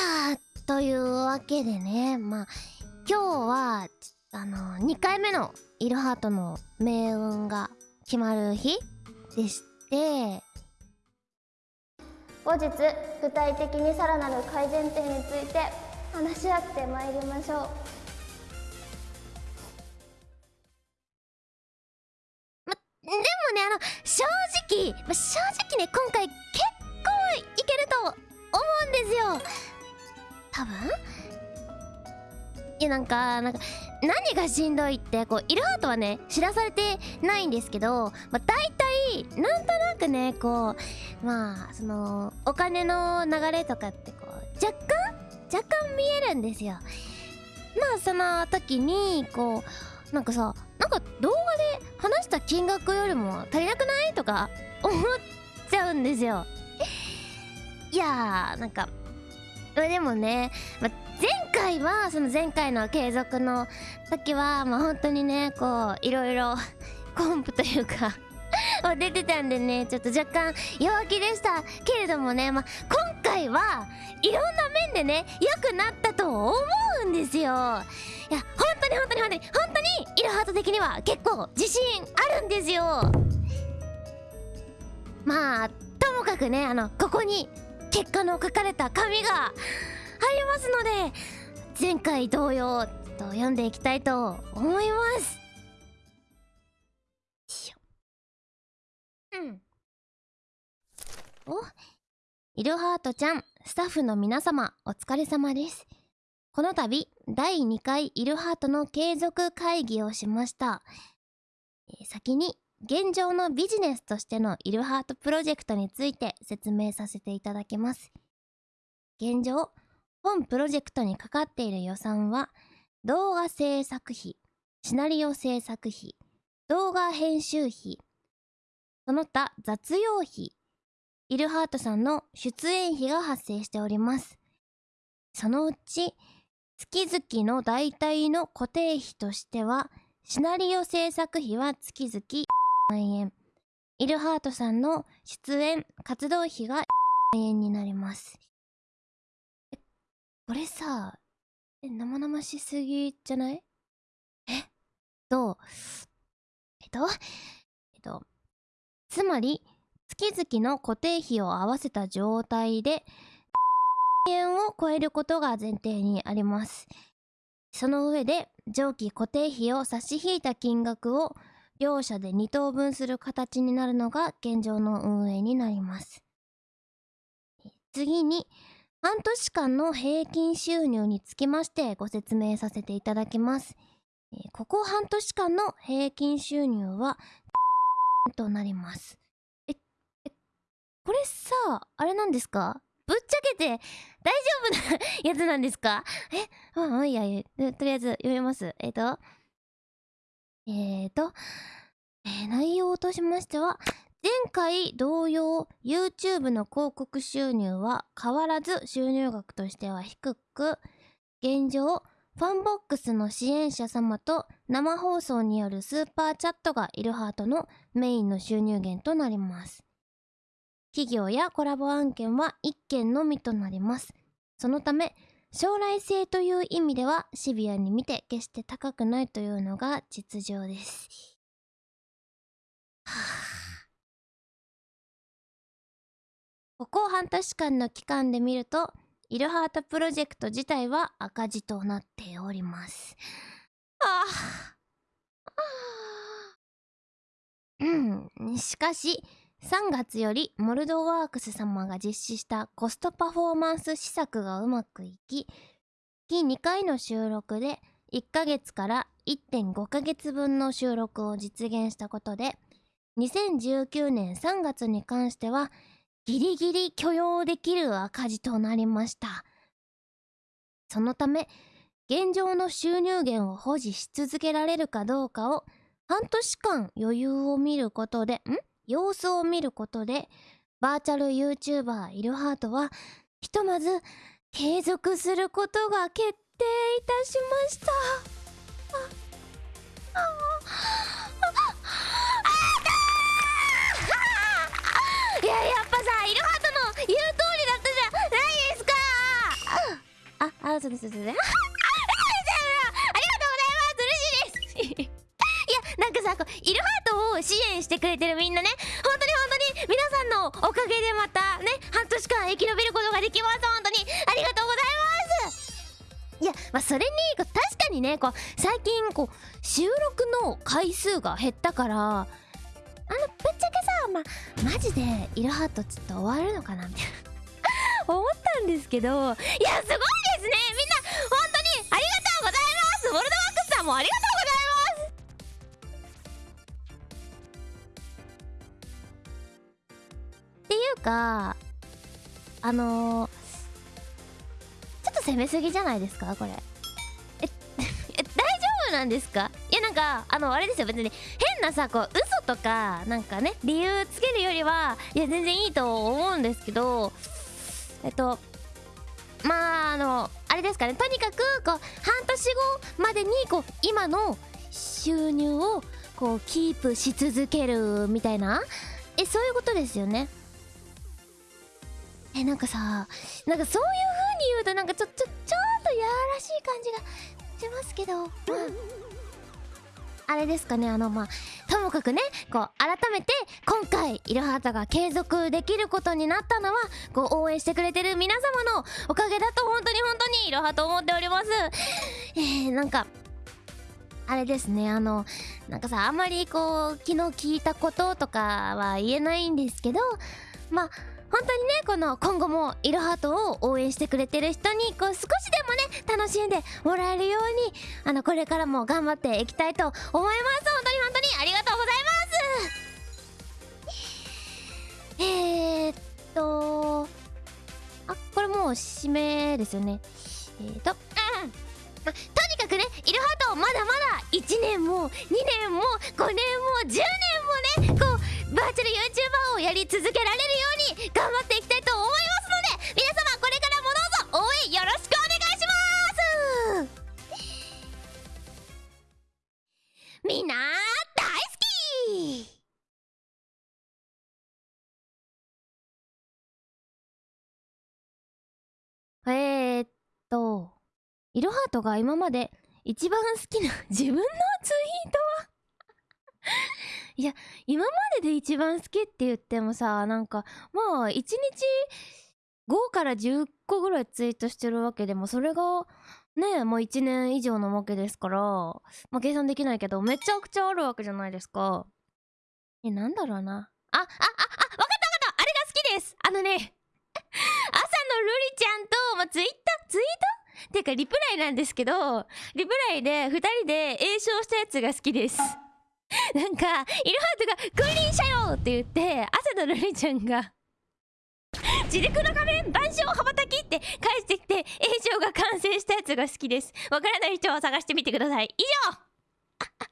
やーというわけでねまあ今日はあの2回目のイルハートの命運が決まる日でして後日具体的にさらなる改善点について話し合ってまいりましょう。でもねあの正直正直ね今回結構いけると思うんですよ。多分。いやなんかなんか何がしんどいってこうイルハートはね知らされてないんですけど、まあ、大体なんとなくねこうまあそのお金の流れとかってこう若干若干見えるんですよ。まあその時にこうなんかさなんか動画で話した金額よりも足りなくない？とか思っちゃうんですよ。いやーなんかでもね、まあ、前回はその前回の継続の時はまあ本当にねこういろいろ コンプというか 出てたんでねちょっと若干弱気でした。けれどもね、まあ、今回はいろんな面でね良くなったと思うんですよ。いや本当に本当に本当に本当にイルハート的には結構自信あるんですよ。まあともかくねあのここに結果の書かれた紙がありますので前回同様と読んでいきたいと思います。うん。おイルハートちゃんスタッフの皆様お疲れ様です。この度第2回イルハートの継続会議をしました。先に現状のビジネスとしてのイルハートプロジェクトについて説明させていただきます。現状、本プロジェクトにかかっている予算は、動画制作費、シナリオ制作費、動画編集費、その他雑用費、イルハートさんの出演費が発生しております。そのうち、月々の代替の固定費としては、シナリオ制作費は月々万円。イルハートさんの出演、活動費が万円になります。え、これさ、え、生々しすぎじゃない？えと、えっと、えっと、つまり、月々の固定費を合わせた状態で、1円を超えることが前提にあります。その上で、上記固定費を差し引いた金額を両者で2等分する形になるのが現状の運営になります。次に、半年間の平均収入につきましてご説明させていただきます。ここ半年間の平均収入は、となります。え、え、これさ、あれなんですか？ぶっちゃけて大丈夫なやつなんですか？え、うん、いやいや、とりあえず読みます。えっ、ー、と、えーと、えー、内容としましては、前回同様 YouTube の広告収入は変わらず収入額としては低く、現状、ファンボックスの支援者様と生放送によるスーパーチャットがイルハートのメインの収入源となります。企業やコラボ案件は1件のみとなります。そのため、将来性という意味ではシビアに見て決して高くないというのが実情です。はあ、ここ半年間の期間で見ると、イルハートプロジェクト自体は赤字となっております。はああ。うん。しかし、3月よりモルドワークス様が実施したコストパフォーマンス施策がうまくいき、月2回の収録で1ヶ月から1.5ヶ月分の収録を実現したことで、2019年3月に関してはギリギリ許容できる赤字となりました。そのため、現状の収入源を保持し続けられるかどうかを半年間余裕を見ることで、ん？様子を見ることで、バーチャル YouTuber イルハートは、ひとまず継続することが決定いたしました。あ、あ、あ、いや、やっぱさ、イルハートの言う通りだったじゃないですかあそうですそうですありがとうございます嬉しいですいやなんかさイルハート支援してくれてるみんなね。本当に本当に皆さんのおかげでまたね半年間生き延びることができます。本当に。ありがとうございます。いやまあそれに確かにねこう最近こう収録の回数が減ったからあのぶっちゃけさまマジでイルハートちょっと終わるのかなみたいな。思ったんですけどいやすごいですね。みんな本当にありがとうございます。ウォルドワックスさんもありがとうかあのー、ちょっと攻めすぎじゃないですかこれ。え 大丈夫なんですか？いやなんかあのあれですよ。別に変なさこう嘘とかなんかね理由つけるよりはいや全然いいと思うんですけどえっとまああのあれですかね。とにかくこう半年後までにこう今の収入をこうキープし続けるみたいな。えそういうことですよね。えなんかさなんかそういう風に言うとなんかちょちょちょっとやらしい感じがしますけどまああれですかねあのまあともかくねこう改めて今回イルハートが継続できることになったのはこう応援してくれてる皆様のおかげだと本当に本当にイルハート思っております。えー、なんかあれですねあのなんかさあんまりこう昨日聞いたこととかは言えないんですけどまあ本当にねこの今後もイルハートを応援してくれてる人にこう少しでもね楽しんでもらえるようにあのこれからも頑張っていきたいと思います。本当に本当にありがとうございますえー、っとあこれもう締めですよね。えー、っとうん、とにかくねイルハートまだまだ1年も2年も5年も10年もねこうバーチャル YouTuber をやり続けられるように頑張っていきたいと思いますので皆様これからもどうぞ応援よろしくお願いします。みんな大好き。えー、っとイルハートが今まで一番好きな自分のツイートは？いや今までで一番好きって言ってもさなんかまあ1日5から10個ぐらいツイートしてるわけでもそれがねもう1年以上のわけですからまあ計算できないけどめちゃくちゃあるわけじゃないですか。えなんだろうな。ああああわかったわかった。あれが好きです。あのね 朝のルリちゃんと、まあ、ツイッターツイート？ていうかリプライなんですけどリプライで2人で詠唱したやつが好きです。なんかイルハートが「君臨者よ!」って言って朝のルリちゃんが「自力の仮面万象羽ばたき!」って返してきて映像が完成したやつが好きですわからない人は探してみてください以上